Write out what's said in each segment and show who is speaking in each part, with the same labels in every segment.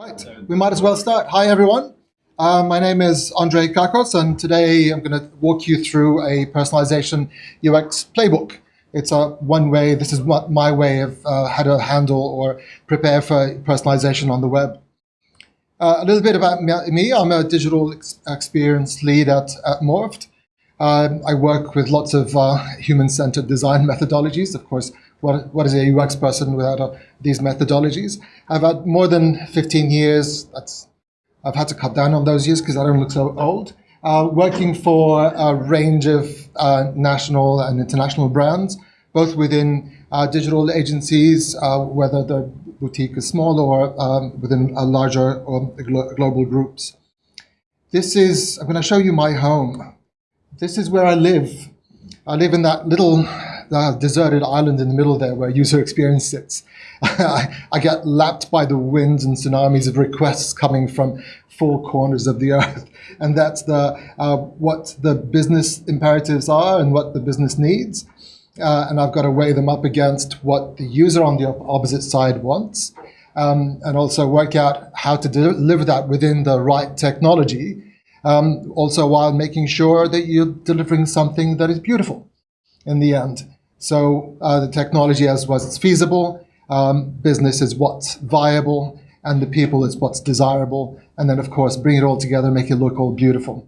Speaker 1: Right, we might as well start. Hi, everyone. Uh, my name is Andre Kakos, and today I'm going to walk you through a personalization UX playbook. It's a one way, this is my way of uh, how to handle or prepare for personalization on the web. Uh, a little bit about me, I'm a digital ex experience lead at, at Morpht. Um, I work with lots of uh, human-centered design methodologies. Of course, what, what is a UX person without uh, these methodologies? I've had more than 15 years. That's, I've had to cut down on those years because I don't look so old. Uh, working for a range of uh, national and international brands, both within uh, digital agencies, uh, whether the boutique is small or um, within a larger or global groups. This is, I'm going to show you my home. This is where I live. I live in that little uh, deserted island in the middle there where user experience sits. I get lapped by the winds and tsunamis of requests coming from four corners of the earth. And that's the, uh, what the business imperatives are and what the business needs. Uh, and I've got to weigh them up against what the user on the opposite side wants. Um, and also work out how to deliver that within the right technology um, also while making sure that you're delivering something that is beautiful in the end. So uh, the technology as was it's feasible, um, business is what's viable, and the people is what's desirable, and then of course bring it all together, make it look all beautiful.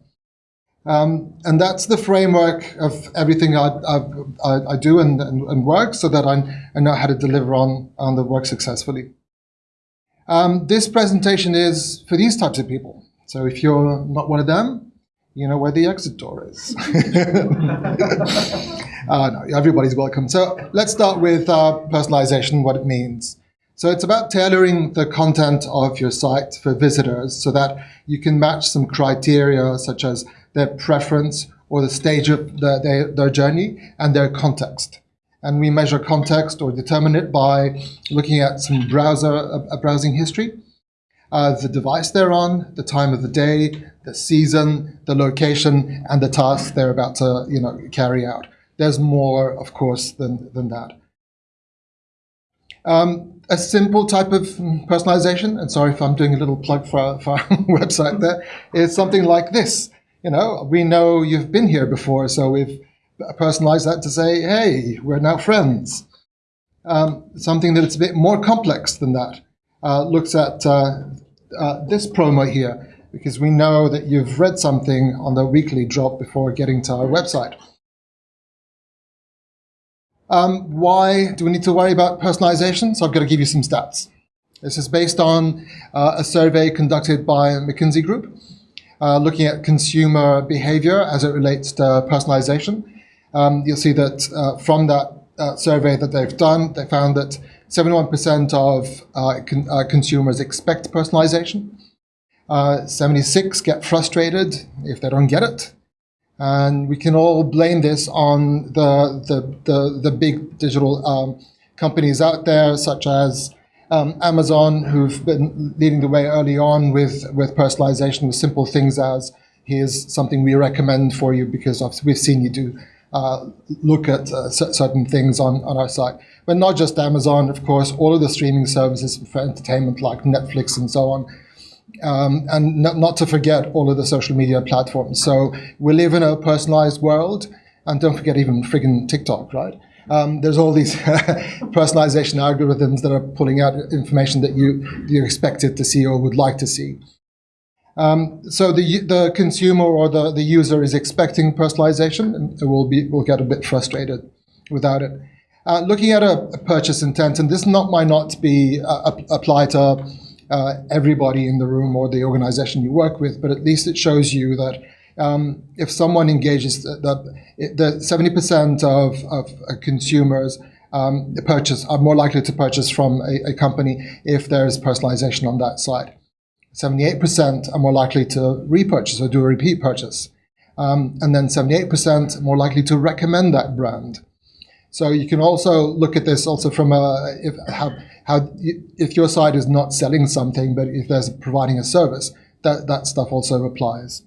Speaker 1: Um, and that's the framework of everything I, I, I do and, and, and, work so that I, I, know how to deliver on, on the work successfully. Um, this presentation is for these types of people. So if you're not one of them, you know where the exit door is. uh, no, everybody's welcome. So let's start with uh, personalization, what it means. So it's about tailoring the content of your site for visitors so that you can match some criteria such as their preference or the stage of the, their, their journey and their context. And we measure context or determine it by looking at some browser, a, a browsing history uh, the device they're on, the time of the day, the season, the location, and the task they're about to you know, carry out. There's more, of course, than, than that. Um, a simple type of personalization, and sorry if I'm doing a little plug for, for our website there, is something like this. You know, we know you've been here before, so we've personalized that to say, hey, we're now friends. Um, something that's a bit more complex than that uh, looks at uh, uh, this promo here because we know that you've read something on the weekly drop before getting to our website. Um, why do we need to worry about personalization? So I've got to give you some stats. This is based on uh, a survey conducted by McKinsey Group, uh, looking at consumer behavior as it relates to personalization. Um, you'll see that uh, from that uh, survey that they've done, they found that 71% of uh, con uh, consumers expect personalization. Uh, 76 get frustrated if they don't get it. And we can all blame this on the, the, the, the big digital um, companies out there, such as um, Amazon, who've been leading the way early on with, with personalization with simple things as here's something we recommend for you because we've seen you do uh, look at uh, certain things on, on our site. But not just Amazon, of course, all of the streaming services for entertainment like Netflix and so on. Um, and not, not to forget all of the social media platforms. So we live in a personalized world, and don't forget even friggin' TikTok, right? Um, there's all these personalization algorithms that are pulling out information that you you expected to see or would like to see. Um, so the the consumer or the, the user is expecting personalization and will be will get a bit frustrated without it. Uh, looking at a, a, purchase intent, and this not might not be uh, applied to uh, everybody in the room or the organization you work with, but at least it shows you that um, if someone engages, the, the 70% of, of uh, consumers um, purchase are more likely to purchase from a, a company if there is personalization on that side. 78% are more likely to repurchase or do a repeat purchase. Um, and then 78% more likely to recommend that brand. So you can also look at this also from a, if, how, how, if your site is not selling something, but if there's providing a service, that, that stuff also applies.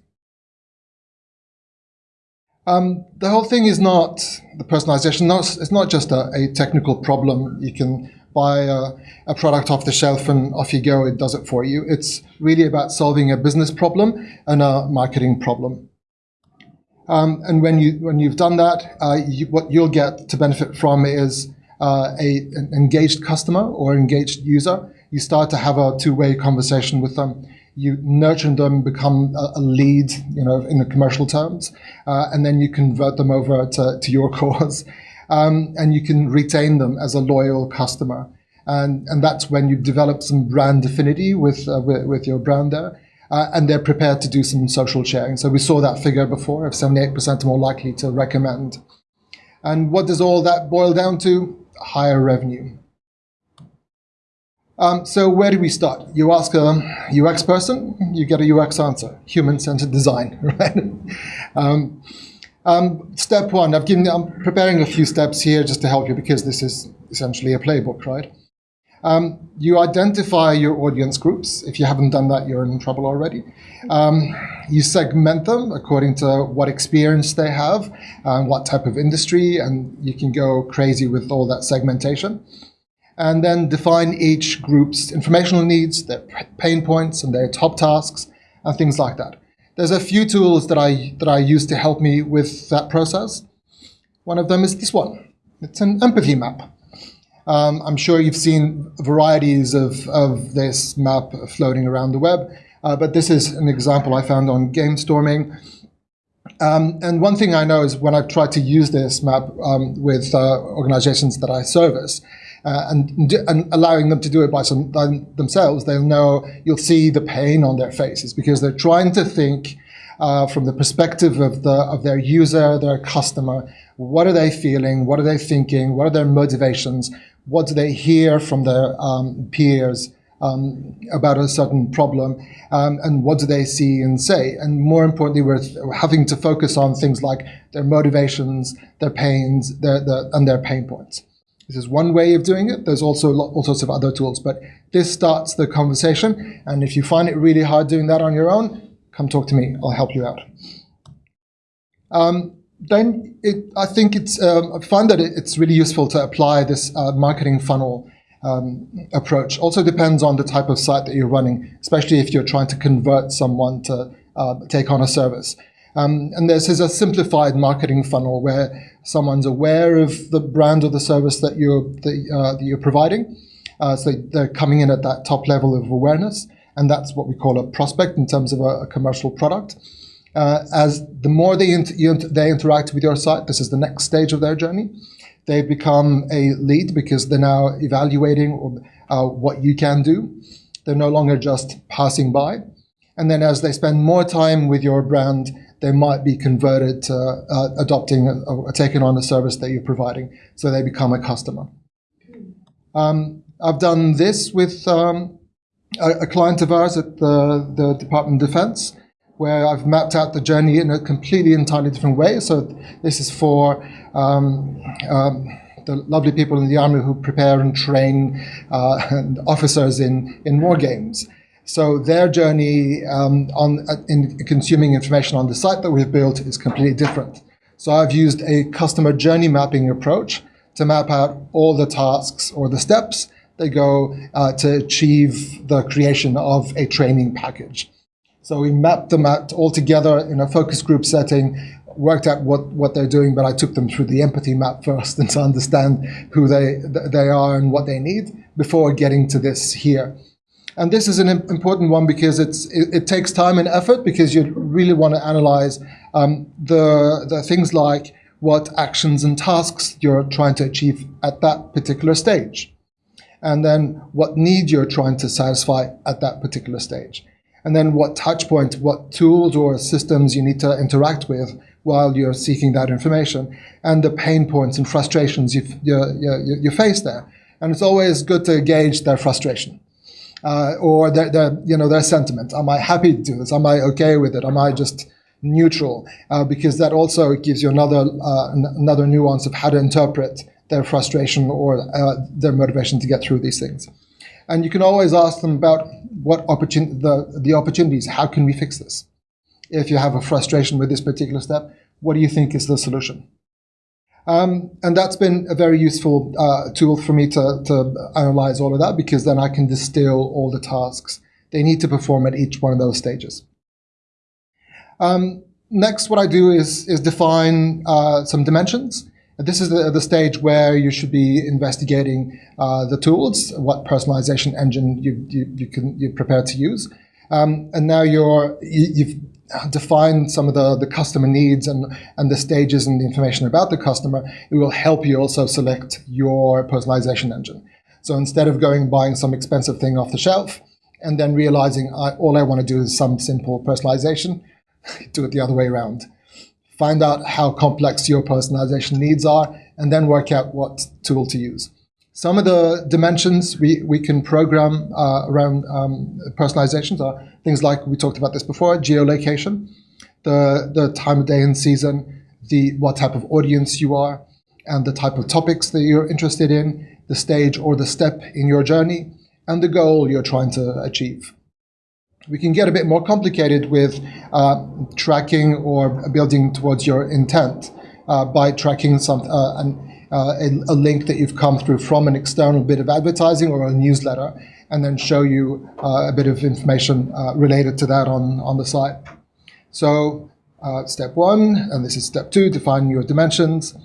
Speaker 1: Um, the whole thing is not the personalization. Not, it's not just a, a, technical problem you can buy a, a, product off the shelf and off you go, it does it for you. It's really about solving a business problem and a marketing problem. Um, and when, you, when you've done that, uh, you, what you'll get to benefit from is uh, a, an engaged customer or engaged user. You start to have a two-way conversation with them you nurture them, become a, a, lead, you know, in the commercial terms, uh, and then you convert them over to, to your cause, um, and you can retain them as a loyal customer, and and that's when you develop some brand affinity with uh, with, with, your brand there. Uh, and they're prepared to do some social sharing. So we saw that figure before of 78% more likely to recommend. And what does all that boil down to? Higher revenue. Um, so where do we start? You ask a UX person, you get a UX answer, human-centered design, right? um, um, step one, I've given, I'm preparing a few steps here just to help you because this is essentially a playbook, right? Um, you identify your audience groups. If you haven't done that, you're in trouble already. Um, you segment them according to what experience they have, and what type of industry, and you can go crazy with all that segmentation and then define each group's informational needs, their pain points, and their top tasks, and things like that. There's a few tools that I, that I use to help me with that process. One of them is this one. It's an empathy map. Um, I'm sure you've seen varieties of, of this map floating around the web, uh, but this is an example I found on GameStorming. Um, and one thing I know is when I've tried to use this map um, with uh, organizations that I service, uh, and, and, allowing them to do it by, some, by themselves, they'll know, you'll see the pain on their faces because they're trying to think uh, from the perspective of, the, of their user, their customer. What are they feeling? What are they thinking? What are their motivations? What do they hear from their um, peers um, about a certain problem? Um, and what do they see and say? And more importantly, we're having to focus on things like their motivations, their pains, their, their, and their pain points. This is one way of doing it. There's also all sorts of other tools, but this starts the conversation. And if you find it really hard doing that on your own, come talk to me. I'll help you out. Um, then it, I think it's, um, I find that it, it's really useful to apply this uh, marketing funnel um, approach. Also depends on the type of site that you're running, especially if you're trying to convert someone to uh, take on a service. Um, and this is a simplified marketing funnel where someone's aware of the brand or the service that you're, that, uh, that you're providing. Uh, so they're coming in at that top level of awareness. And that's what we call a prospect in terms of a, a commercial product. Uh, as the more they, they interact with your site, this is the next stage of their journey. They become a lead because they're now evaluating uh, what you can do. They're no longer just passing by. And then as they spend more time with your brand, they might be converted to uh, adopting or taking on a service that you're providing, so they become a customer. Um, I've done this with um, a, a, client of ours at the, the Department of Defense, where I've mapped out the journey in a completely entirely different way. So this is for um, um the lovely people in the army who prepare and train uh, officers in, in war games. So their journey um, on uh, in consuming information on the site that we've built is completely different. So I've used a customer journey mapping approach to map out all the tasks or the steps that go uh, to achieve the creation of a training package. So we mapped them out all together in a focus group setting, worked out what, what they're doing, but I took them through the empathy map first and to understand who they, they are and what they need before getting to this here. And this is an important one because it's, it, it takes time and effort because you really want to analyze um, the, the things like what actions and tasks you're trying to achieve at that particular stage. And then what need you're trying to satisfy at that particular stage. And then what touch point, what tools or systems you need to interact with while you're seeking that information, and the pain points and frustrations you, you, you, you face there. And it's always good to gauge their frustration uh, or their, their, you know, their sentiment. Am I happy to do this? Am I okay with it? Am I just neutral? Uh, because that also gives you another, uh, another nuance of how to interpret their frustration or uh, their motivation to get through these things. And you can always ask them about what opportun the, the opportunities, how can we fix this? If you have a frustration with this particular step, what do you think is the solution? Um, and that's been a very useful uh, tool for me to, to analyze all of that because then I can distill all the tasks they need to perform at each one of those stages. Um, next, what I do is, is define uh, some dimensions. This is the, the, stage where you should be investigating uh, the tools, what personalization engine you, you, you can, you're prepared to use. Um, and now you're, you, have defined some of the, the customer needs and, and the stages and the information about the customer. It will help you also select your personalization engine. So instead of going buying some expensive thing off the shelf and then realizing I, all I want to do is some simple personalization, do it the other way around. Find out how complex your personalization needs are, and then work out what tool to use. Some of the dimensions we, we can program uh, around um, personalizations are things like, we talked about this before, geolocation, the, the time of day and season, the what type of audience you are, and the type of topics that you're interested in, the stage or the step in your journey, and the goal you're trying to achieve. We can get a bit more complicated with uh, tracking or building towards your intent uh, by tracking some uh, an, uh, a, a, link that you've come through from an external bit of advertising or a newsletter, and then show you uh, a bit of information uh, related to that on, on the site. So step one, and this is step two, defining your dimensions.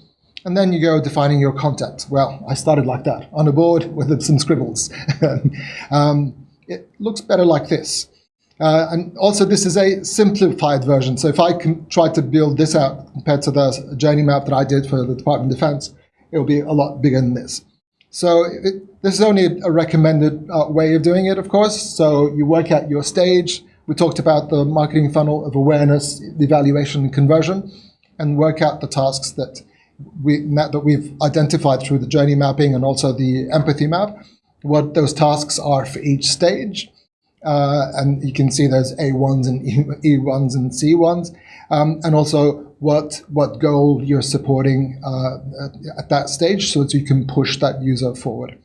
Speaker 1: And then you go defining your content. Well, I started like that, on a board with some scribbles. um, it looks better like this. Uh, and also, this is a simplified version. So if I can try to build this out compared to the journey map that I did for the Department of Defense, it will be a lot bigger than this. So it, this is only a recommended uh, way of doing it, of course. So you work out your stage. We talked about the marketing funnel of awareness, evaluation, and conversion, and work out the tasks that we that we've identified through the journey mapping and also the empathy map, what those tasks are for each stage uh, and you can see there's A1s and E1s and C1s, um, and also what what goal you're supporting uh, at that stage, so that you can push that user forward.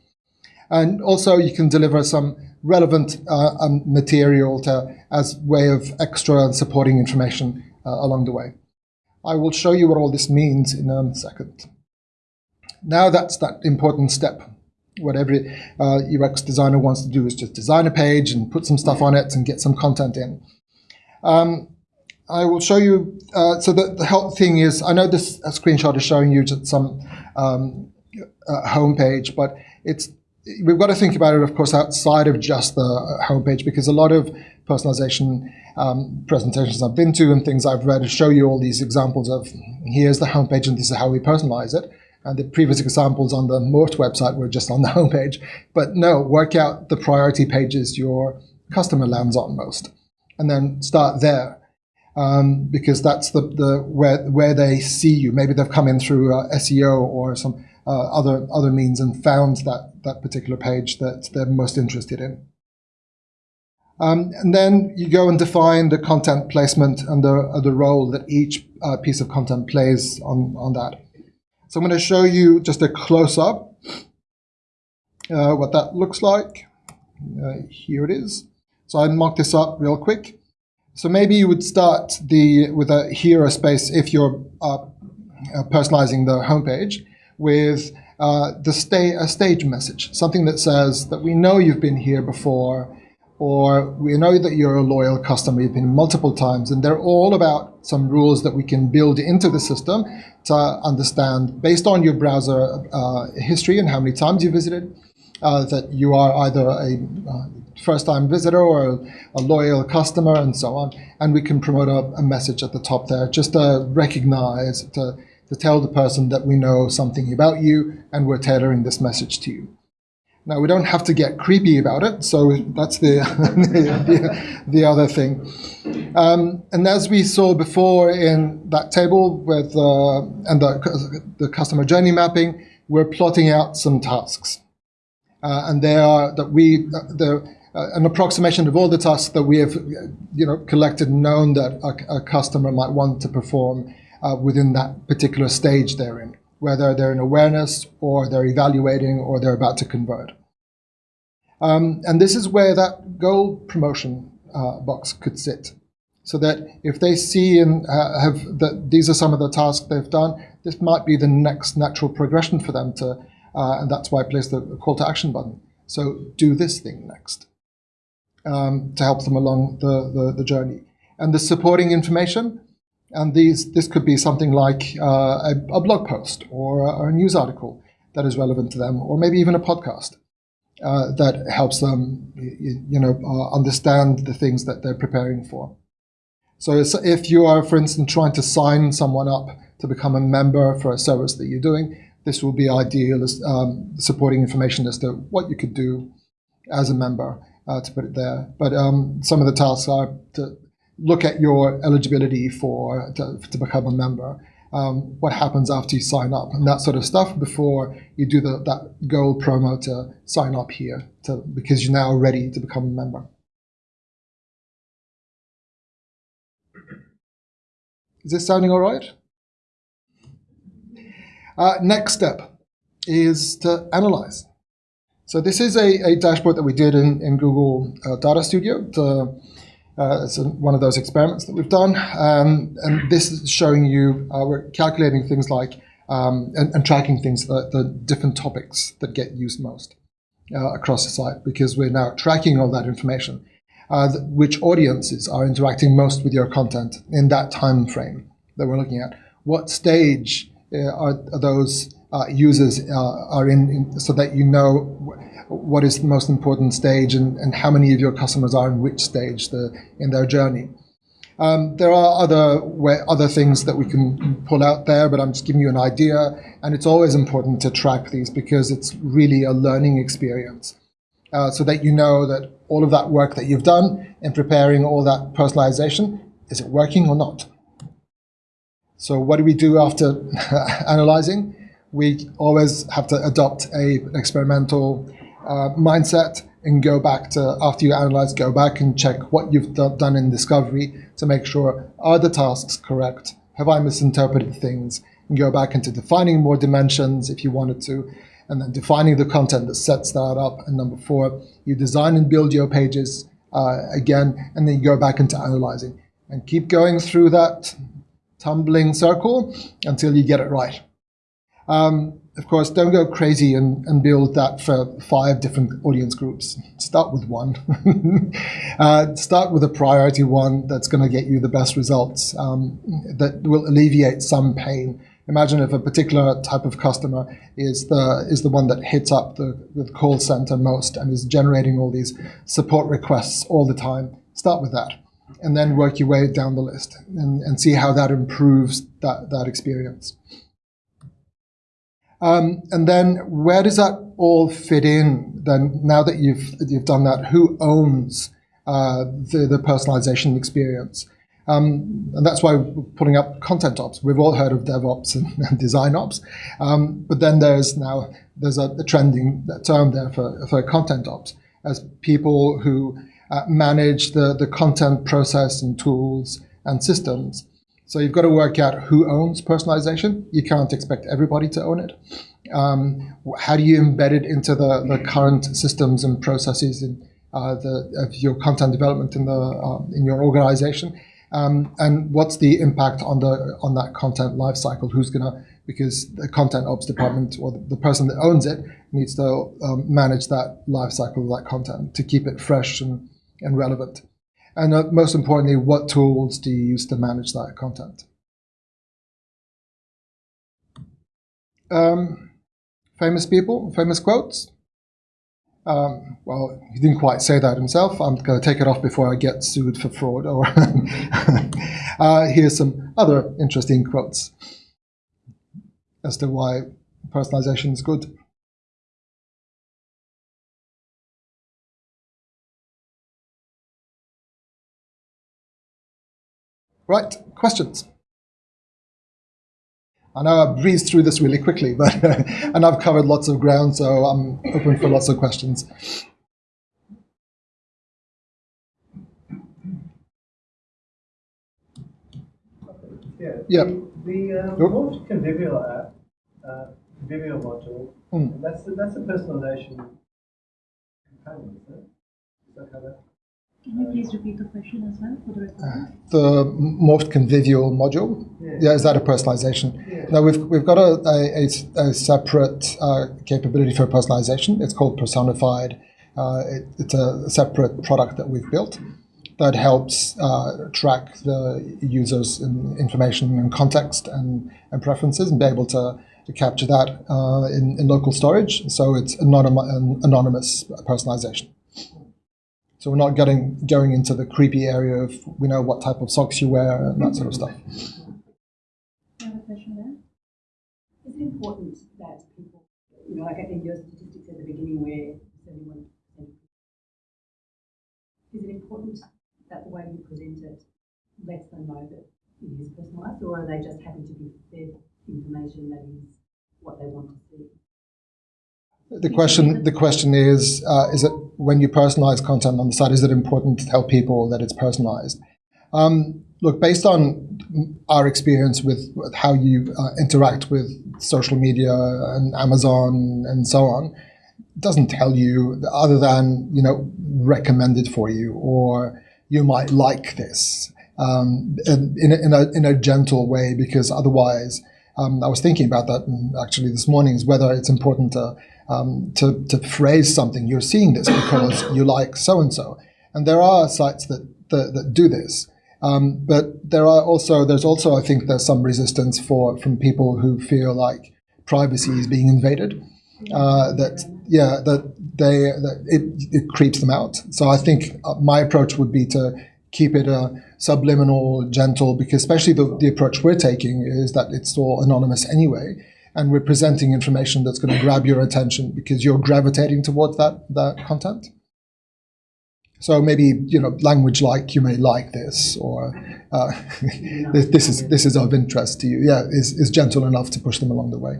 Speaker 1: And also, you can deliver some relevant uh, um, material to, as way of extra supporting information uh, along the way. I will show you what all this means in a second. Now that's that important step what every uh, UX designer wants to do is just design a page and put some stuff on it and get some content in. Um, I will show you, uh, so the, the help thing is, I know this screenshot is showing you just some um, uh, homepage, but it's we've got to think about it, of course, outside of just the uh, homepage, because a lot of personalization um, presentations I've been to and things I've read show you all these examples of here's the homepage and this is how we personalize it. And the previous examples on the Morpht website were just on the homepage. But no, work out the priority pages your customer lands on most, and then start there. Um, because that's the, the where where they see you. Maybe they've come in through uh, SEO or some uh, other other means and found that that particular page that they're most interested in. Um, and then you go and define the content placement and the, uh, the role that each uh, piece of content plays on, on that. So I'm going to show you just a close-up uh, what that looks like. Uh, here it is. So I mock this up real quick. So maybe you would start the with a hero space if you're uh, uh personalizing the homepage with uh, the stay a stage message, something that says that we know you've been here before or we know that you're a loyal customer, you've been multiple times, and they're all about some rules that we can build into the system to understand, based on your browser uh, history and how many times you visited, uh, that you are either a uh, first-time visitor or a, loyal customer and so on. And we can promote a, a message at the top there just to recognize, to, to tell the person that we know something about you and we're tailoring this message to you. Now, we don't have to get creepy about it, so that's the, the, the, other thing. Um, and as we saw before in that table with uh, and the, the customer journey mapping, we're plotting out some tasks. Uh, and they are that we, uh, an approximation of all the tasks that we have you know, collected and known that a, a customer might want to perform uh, within that particular stage they're in whether they're in awareness or they're evaluating or they're about to convert. Um, and this is where that goal promotion uh, box could sit. so that if they see and uh, have that these are some of the tasks they've done, this might be the next natural progression for them to, uh, and that's why I placed the call to action button. So do this thing next um, to help them along the, the, the, journey. And the supporting information, and these this could be something like uh, a, a, blog post or a, or a, news article that is relevant to them, or maybe even a podcast uh, that helps them, you, you know, uh, understand the things that they're preparing for. So if you are, for instance, trying to sign someone up to become a member for a service that you're doing, this will be ideal as um, supporting information as to what you could do as a member uh, to put it there. But um, some of the tasks are to look at your eligibility for to, to become a member. Um, what happens after you sign up and that sort of stuff before you do the, that gold promo to sign up here to, because you're now ready to become a member. Is this sounding all right? Uh, next step is to analyze. So this is a, a dashboard that we did in, in Google uh, Data Studio. To, uh, it's one of those experiments that we've done. Um, and this is showing you, uh, we're calculating things like, um, and, and, tracking things, the, the, different topics that get used most uh, across the site, because we're now tracking all that information. Uh, which audiences are interacting most with your content in that time frame that we're looking at? What stage uh, are, are those uh, users uh, are in, in, so that you know what is the most important stage and, and how many of your customers are in which stage the, in their journey. Um, there are other way, other things that we can pull out there, but I'm just giving you an idea. And it's always important to track these because it's really a learning experience, uh, so that you know that all of that work that you've done in preparing all that personalization is it working or not. So what do we do after analyzing? We always have to adopt a experimental uh, mindset and go back to, after you analyze, go back and check what you've done in discovery to make sure, are the tasks correct? Have I misinterpreted things? And go back into defining more dimensions if you wanted to, and then defining the content that sets that up. And number four, you design and build your pages uh, again, and then you go back into analyzing. And keep going through that tumbling circle until you get it right. Um, of course, don't go crazy and, and, build that for five different audience groups. Start with one. uh, start with a priority one that's going to get you the best results, um, that will alleviate some pain. Imagine if a particular type of customer is the is the one that hits up the, the call center most and is generating all these support requests all the time. Start with that and then work your way down the list and, and see how that improves that, that experience. Um, and then where does that all fit in then now that you've, you've done that? Who owns uh, the, the personalization experience? Um, and that's why we're putting up content ops. We've all heard of DevOps and, and design ops, um, but then there's now there's a, a trending term there for, for content ops as people who uh, manage the, the content process and tools and systems. So you've got to work out who owns personalization. You can't expect everybody to own it. Um, how do you embed it into the, the current systems and processes in, uh, the, of your content development in the uh, in your organization? Um, and what's the impact on the on that content lifecycle? Who's gonna because the content ops department or the, the person that owns it needs to um, manage that lifecycle of that content to keep it fresh and and relevant. And uh, most importantly, what tools do you use to manage that content? Um, famous people, famous quotes. Um, well, he didn't quite say that himself. I'm going to take it off before I get sued for fraud. Or uh, here's some other interesting quotes as to why personalization is good. Right, questions? I know I breezed through this really quickly, but and I've covered lots of ground, so I'm open for lots of questions.
Speaker 2: Yeah. yeah. The, the um, Convivial app, uh, Convivial module, mm. that's a, that's a personalization component, isn't it? Is that how that?
Speaker 3: Can you please repeat the question as well for the recording?
Speaker 1: The Morpht convivial module.
Speaker 2: Yeah.
Speaker 1: Yeah, is that a personalization?
Speaker 2: Yeah.
Speaker 1: No, we've, we've got a, a, a- a separate uh, capability for personalization. It's called Personified. Uh, it, it's a separate product that we've built that helps uh, track the user's in, information and context and, and preferences and be able to, to capture that uh, in, in local storage. So it's anonym, an anonymous personalization. So we're not getting going into the creepy area of we know what type of socks you wear and that sort of stuff.
Speaker 3: You have a question there?
Speaker 4: Is it important that people, you know, like I think your statistics at the beginning where seventy-one percent. Is it important that the way you present it lets them know that it is personalised, or are they just happy to be fed information that is what they want to see?
Speaker 1: The question the question is uh, is it when you personalize content on the site is it important to tell people that it's personalized? Um, look, based on our experience with, with how you uh, interact with social media and Amazon and so on, doesn't tell you other than you know recommended for you or you might like this um, in, in, a, in, a, in a gentle way because otherwise um, I was thinking about that actually this morning is whether it's important to, um, to, to phrase something you're seeing this because you like so and so and there are sites that, that, that do this. Um, but there are also there's also I think there's some resistance for from people who feel like privacy is being invaded. Uh, that yeah that they that it, it creeps them out. So I think uh, my approach would be to keep it a subliminal, gentle, because especially the, the approach we're taking is that it's all anonymous anyway, and we're presenting information that's going to grab your attention because you're gravitating towards that that content. So maybe you know language like you may like this, or uh, this, this is this is of interest to you. Yeah, is is gentle enough to push them along the way.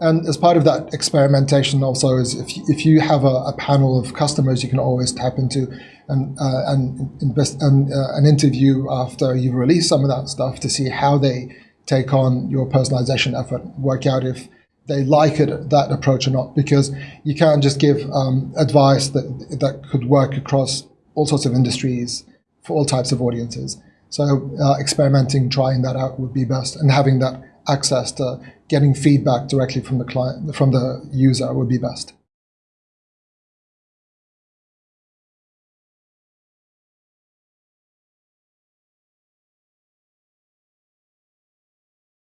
Speaker 1: And as part of that experimentation, also is if you, if you have a, a panel of customers, you can always tap into and uh, and invest and uh, an interview after you've released some of that stuff to see how they take on your personalization effort. Work out if they like it that approach or not, because you can't just give um, advice that that could work across all sorts of industries for all types of audiences. So uh, experimenting, trying that out would be best, and having that access to getting feedback directly from the client, from the user would be best.